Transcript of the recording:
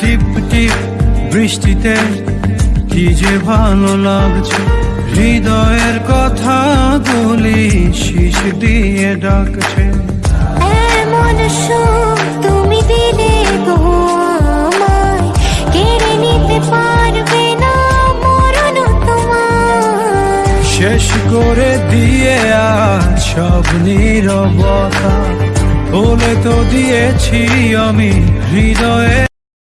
টিপ টিপ বৃষ্টিতে কি যে ভালো লাগছে। হৃদয়ের কথা বলি শীষ দিয়ে ডাকছে। এমন সুখ তুমি দিলে গো আমায়। কেড়ে নিতে পারবে না মরণ তোমার শেষ করে দিয়ে আজ সব নীরবতা। বলে তো দিয়েছি আমি হৃদয়ে